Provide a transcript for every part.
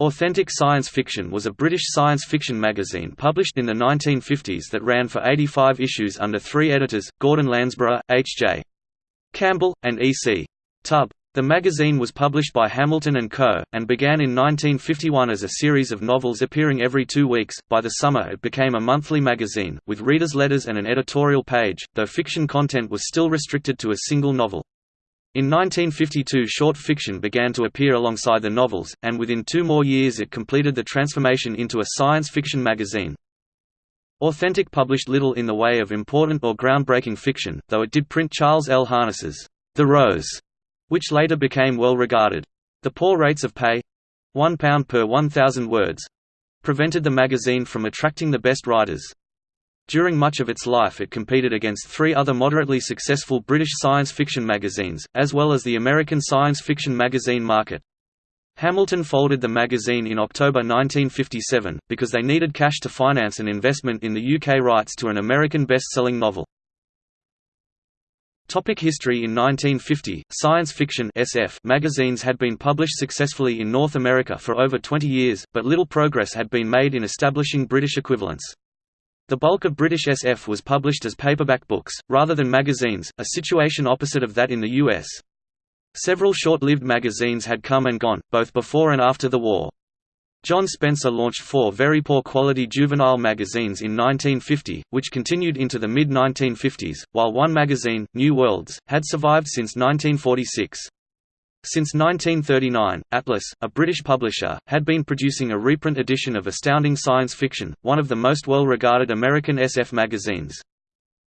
Authentic Science Fiction was a British science fiction magazine published in the 1950s that ran for 85 issues under three editors, Gordon Landsborough, H.J. Campbell, and E.C. Tubb. The magazine was published by Hamilton & Co., and began in 1951 as a series of novels appearing every two weeks. By the summer it became a monthly magazine, with readers' letters and an editorial page, though fiction content was still restricted to a single novel. In 1952 short fiction began to appear alongside the novels, and within two more years it completed the transformation into a science fiction magazine. Authentic published little in the way of important or groundbreaking fiction, though it did print Charles L. Harness's The Rose, which later became well regarded. The poor rates of pay—one pound per 1,000 words—prevented the magazine from attracting the best writers. During much of its life it competed against three other moderately successful British science fiction magazines, as well as the American science fiction magazine market. Hamilton folded the magazine in October 1957, because they needed cash to finance an investment in the UK rights to an American best-selling novel. Topic history In 1950, science fiction SF magazines had been published successfully in North America for over 20 years, but little progress had been made in establishing British equivalents. The bulk of British SF was published as paperback books, rather than magazines, a situation opposite of that in the US. Several short-lived magazines had come and gone, both before and after the war. John Spencer launched four very poor quality juvenile magazines in 1950, which continued into the mid-1950s, while one magazine, New Worlds, had survived since 1946. Since 1939, Atlas, a British publisher, had been producing a reprint edition of Astounding Science Fiction, one of the most well-regarded American SF magazines.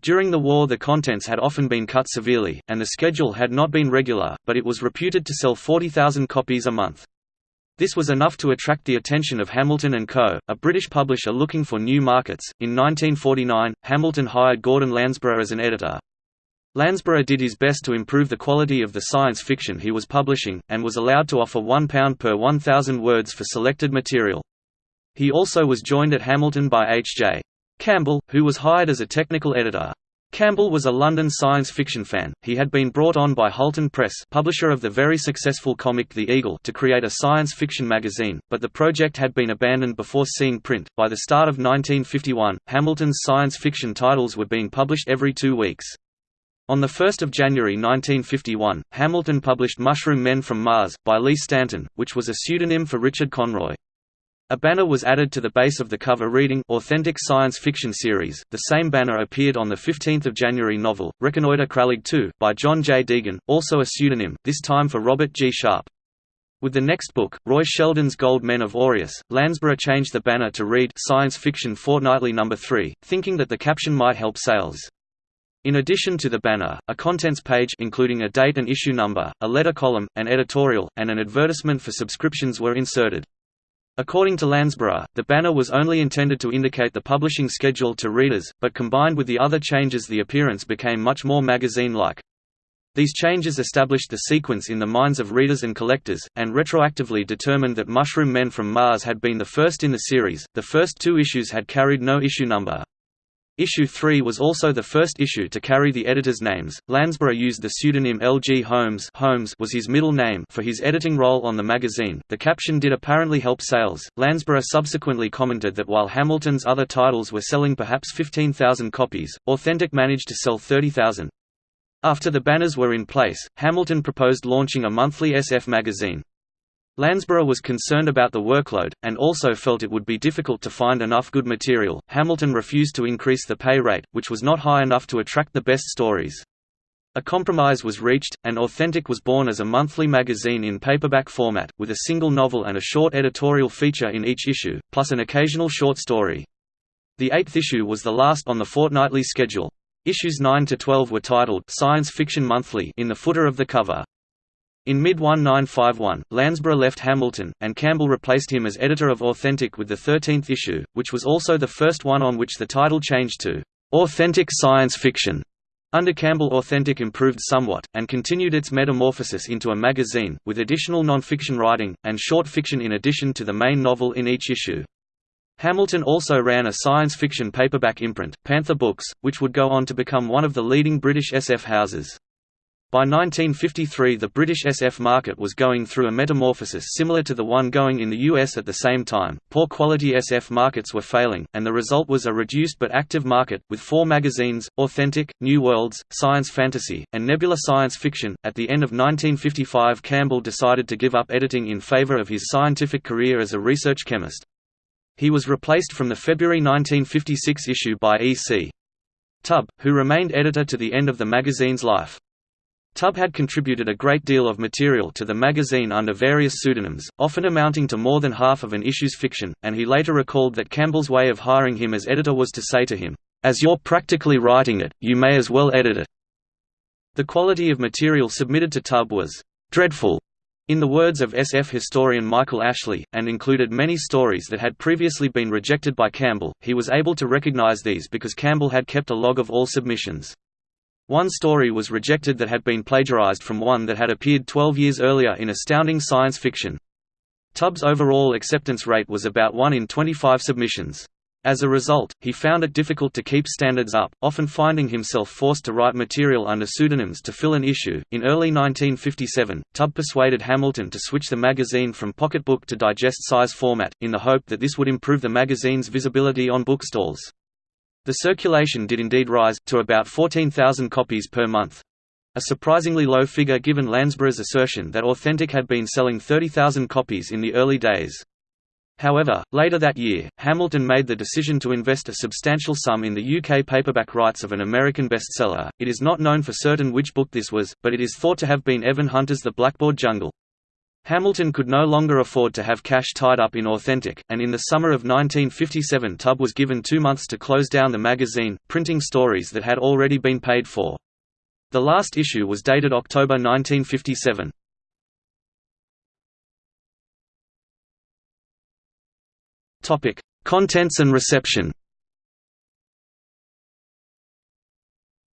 During the war the contents had often been cut severely, and the schedule had not been regular, but it was reputed to sell 40,000 copies a month. This was enough to attract the attention of Hamilton & Co., a British publisher looking for new markets. In 1949, Hamilton hired Gordon Landsborough as an editor. Landsborough did his best to improve the quality of the science fiction he was publishing, and was allowed to offer £1 per 1,000 words for selected material. He also was joined at Hamilton by H.J. Campbell, who was hired as a technical editor. Campbell was a London science fiction fan. He had been brought on by Hulton Press, publisher of the very successful comic The Eagle, to create a science fiction magazine, but the project had been abandoned before seeing print. By the start of 1951, Hamilton's science fiction titles were being published every two weeks. On 1 January 1951, Hamilton published Mushroom Men from Mars, by Lee Stanton, which was a pseudonym for Richard Conroy. A banner was added to the base of the cover reading Authentic Science Fiction Series. The same banner appeared on the 15th of January novel, Reconnoiter Krellig 2, by Jon J. Deegan, also a pseudonym, this time for Robert G. Sharp. With the next book, Roy Sheldon's Gold Men of Aureus, Landsborough changed the banner to read Science Fiction Fortnightly No. 3, thinking that the caption might help sales. In addition to the banner, a contents page including a date and issue number, a letter column, an editorial, and an advertisement for subscriptions were inserted. According to Landsborough, the banner was only intended to indicate the publishing schedule to readers, but combined with the other changes the appearance became much more magazine-like. These changes established the sequence in the minds of readers and collectors, and retroactively determined that Mushroom Men from Mars had been the first in the series. The first two issues had carried no issue number. Issue 3 was also the first issue to carry the editors' names. Landsborough used the pseudonym L. G. Holmes, Holmes was his middle name for his editing role on the magazine. The caption did apparently help sales. Landsborough subsequently commented that while Hamilton's other titles were selling perhaps 15,000 copies, Authentic managed to sell 30,000. After the banners were in place, Hamilton proposed launching a monthly SF magazine. Landsborough was concerned about the workload, and also felt it would be difficult to find enough good material. Hamilton refused to increase the pay rate, which was not high enough to attract the best stories. A compromise was reached, and Authentic was born as a monthly magazine in paperback format, with a single novel and a short editorial feature in each issue, plus an occasional short story. The eighth issue was the last on the fortnightly schedule. Issues 9 to 12 were titled Science Fiction Monthly in the footer of the cover. In mid-1951, Landsborough left Hamilton, and Campbell replaced him as editor of Authentic with the 13th issue, which was also the first one on which the title changed to Authentic Science Fiction. Under Campbell Authentic improved somewhat, and continued its metamorphosis into a magazine, with additional non-fiction writing, and short fiction in addition to the main novel in each issue. Hamilton also ran a science fiction paperback imprint, Panther Books, which would go on to become one of the leading British SF houses. By 1953 the British SF market was going through a metamorphosis similar to the one going in the US at the same time. Poor quality SF markets were failing, and the result was a reduced but active market, with four magazines Authentic, New Worlds, Science Fantasy, and Nebula Science Fiction. At the end of 1955, Campbell decided to give up editing in favor of his scientific career as a research chemist. He was replaced from the February 1956 issue by E.C. Tubb, who remained editor to the end of the magazine's life. Tubb had contributed a great deal of material to the magazine under various pseudonyms, often amounting to more than half of an issue's fiction, and he later recalled that Campbell's way of hiring him as editor was to say to him, "'As you're practically writing it, you may as well edit it." The quality of material submitted to Tubb was "'dreadful' in the words of SF historian Michael Ashley, and included many stories that had previously been rejected by Campbell. He was able to recognize these because Campbell had kept a log of all submissions. One story was rejected that had been plagiarized from one that had appeared 12 years earlier in Astounding Science Fiction. Tubbs' overall acceptance rate was about 1 in 25 submissions. As a result, he found it difficult to keep standards up, often finding himself forced to write material under pseudonyms to fill an issue. In early 1957, Tubb persuaded Hamilton to switch the magazine from pocketbook to digest size format, in the hope that this would improve the magazine's visibility on bookstalls. The circulation did indeed rise, to about 14,000 copies per month. A surprisingly low figure given Landsborough's assertion that Authentic had been selling 30,000 copies in the early days. However, later that year, Hamilton made the decision to invest a substantial sum in the UK paperback rights of an American bestseller. It is not known for certain which book this was, but it is thought to have been Evan Hunter's The Blackboard Jungle. Hamilton could no longer afford to have cash tied up in Authentic, and in the summer of 1957 Tubb was given two months to close down the magazine, printing stories that had already been paid for. The last issue was dated October 1957. Contents and reception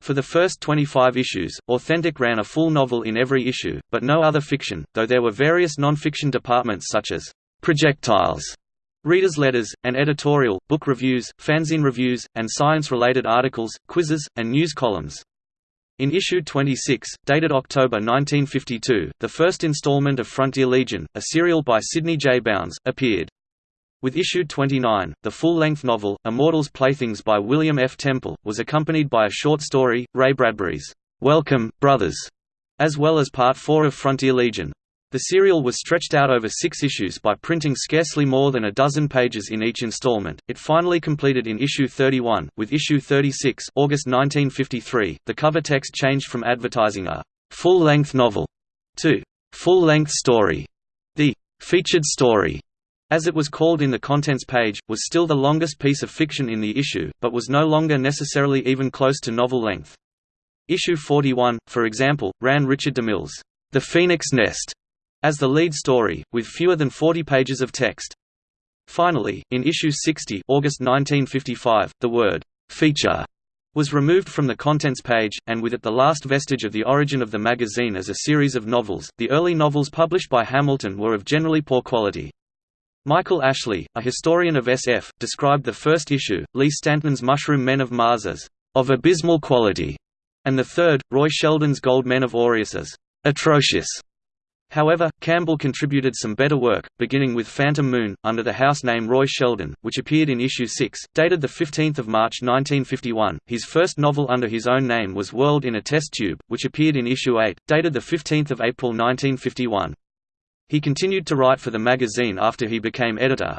For the first 25 issues, Authentic ran a full novel in every issue, but no other fiction, though there were various non-fiction departments such as projectiles, readers' letters, and editorial, book reviews, fanzine reviews, and science-related articles, quizzes, and news columns. In issue 26, dated October 1952, the first installment of Frontier Legion, a serial by Sidney J. Bounds, appeared. With issue 29, the full-length novel, Immortals Playthings by William F. Temple, was accompanied by a short story, Ray Bradbury's, "'Welcome, Brothers", as well as Part 4 of Frontier Legion. The serial was stretched out over six issues by printing scarcely more than a dozen pages in each installment. It finally completed in issue 31, with issue 36 August 1953, the cover text changed from advertising a full-length novel to full-length story. The featured story as it was called in the contents page, was still the longest piece of fiction in the issue, but was no longer necessarily even close to novel length. Issue 41, for example, ran Richard DeMille's The Phoenix Nest as the lead story, with fewer than 40 pages of text. Finally, in issue 60 August 1955, the word «feature» was removed from the contents page, and with it the last vestige of the origin of the magazine as a series of novels. The early novels published by Hamilton were of generally poor quality. Michael Ashley, a historian of SF, described the first issue, Lee Stanton's Mushroom Men of Mars as of abysmal quality, and the third, Roy Sheldon's Gold Men of Aureus as atrocious. However, Campbell contributed some better work, beginning with Phantom Moon, under the house name Roy Sheldon, which appeared in issue 6, dated 15 March 1951. His first novel under his own name was World in a Test Tube, which appeared in issue 8, dated 15 April 1951. He continued to write for the magazine after he became editor.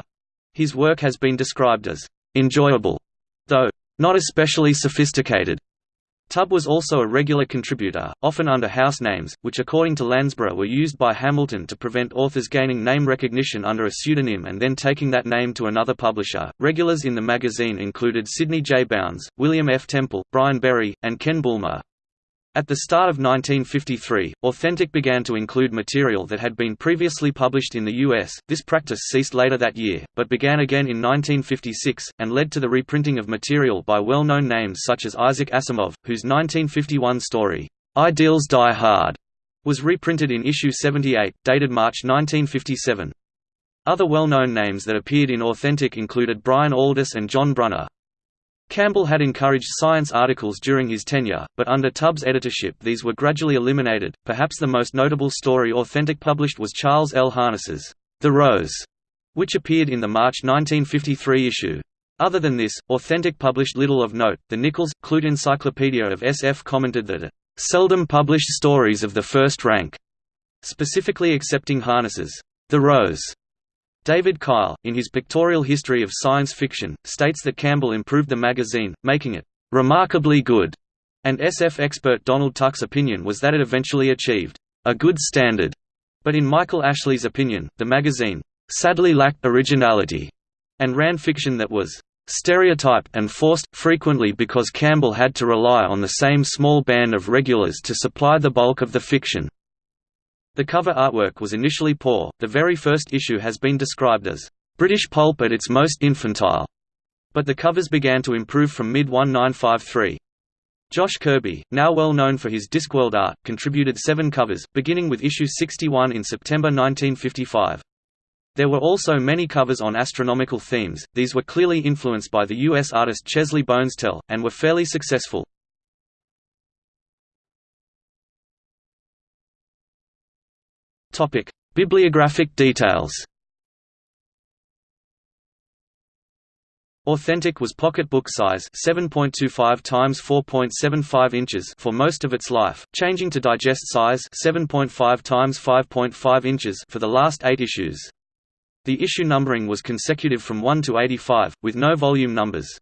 His work has been described as enjoyable, though not especially sophisticated. Tubb was also a regular contributor, often under house names, which according to Landsborough were used by Hamilton to prevent authors gaining name recognition under a pseudonym and then taking that name to another publisher. Regulars in the magazine included Sidney J. Bounds, William F. Temple, Brian Berry, and Ken Bulmer. At the start of 1953, Authentic began to include material that had been previously published in the US. This practice ceased later that year, but began again in 1956, and led to the reprinting of material by well known names such as Isaac Asimov, whose 1951 story, Ideals Die Hard, was reprinted in issue 78, dated March 1957. Other well known names that appeared in Authentic included Brian Aldiss and John Brunner. Campbell had encouraged science articles during his tenure, but under Tubbs' editorship these were gradually eliminated. Perhaps the most notable story Authentic published was Charles L. Harness's The Rose, which appeared in the March 1953 issue. Other than this, Authentic published little of note. The Nicholls Clute Encyclopedia of SF commented that it seldom published stories of the first rank, specifically accepting Harness's The Rose David Kyle, in his Pictorial History of Science Fiction, states that Campbell improved the magazine, making it remarkably good, and SF expert Donald Tuck's opinion was that it eventually achieved a good standard. But in Michael Ashley's opinion, the magazine sadly lacked originality and ran fiction that was stereotyped and forced, frequently because Campbell had to rely on the same small band of regulars to supply the bulk of the fiction. The cover artwork was initially poor, the very first issue has been described as, "...British pulp at its most infantile", but the covers began to improve from mid-1953. Josh Kirby, now well known for his Discworld art, contributed seven covers, beginning with issue 61 in September 1955. There were also many covers on astronomical themes, these were clearly influenced by the U.S. artist Chesley Bonestell, and were fairly successful. Topic: Bibliographic details. Authentic was pocketbook size 7.25 times 4.75 inches for most of its life, changing to digest size 7.5 times 5.5 inches for the last 8 issues. The issue numbering was consecutive from 1 to 85 with no volume numbers.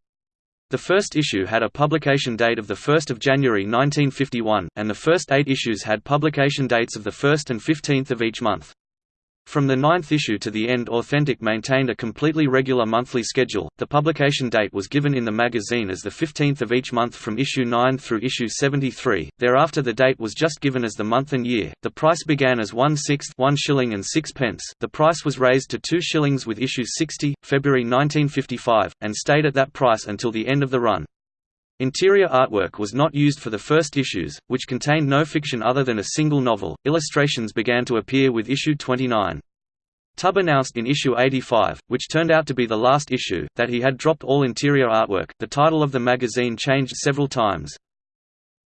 The first issue had a publication date of 1 January 1951, and the first eight issues had publication dates of 1 and 15 of each month. From the ninth issue to the end Authentic maintained a completely regular monthly schedule. The publication date was given in the magazine as the 15th of each month from issue 9 through issue 73. Thereafter the date was just given as the month and year. The price began as 1 sixth 1 shilling and 6 pence. The price was raised to 2 shillings with issue 60, February 1955, and stayed at that price until the end of the run. Interior artwork was not used for the first issues, which contained no fiction other than a single novel. Illustrations began to appear with issue 29. Tubb announced in issue 85, which turned out to be the last issue, that he had dropped all interior artwork. The title of the magazine changed several times.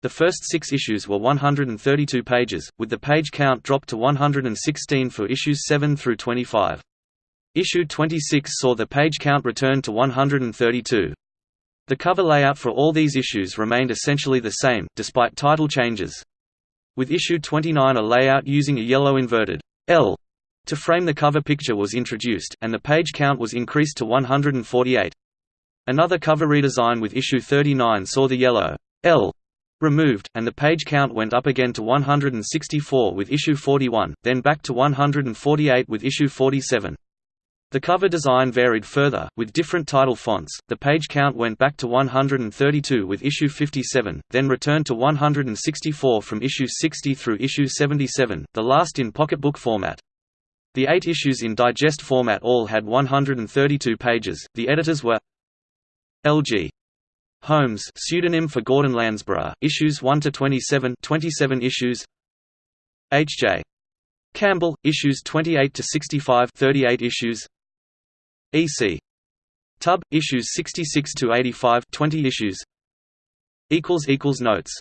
The first six issues were 132 pages, with the page count dropped to 116 for issues 7 through 25. Issue 26 saw the page count return to 132. The cover layout for all these issues remained essentially the same, despite title changes. With issue 29 a layout using a yellow inverted L to frame the cover picture was introduced, and the page count was increased to 148. Another cover redesign with issue 39 saw the yellow L removed, and the page count went up again to 164 with issue 41, then back to 148 with issue 47. The cover design varied further, with different title fonts. The page count went back to 132 with issue 57, then returned to 164 from issue 60 through issue 77, the last in pocketbook format. The eight issues in digest format all had 132 pages. The editors were L.G. Holmes, pseudonym for Gordon Landsborough, issues 1 to 27, 27 issues. H.J. Campbell, issues 28 to 65, 38 issues. E.C. Tubb, issues 66 to 85, 20 issues. equals equals notes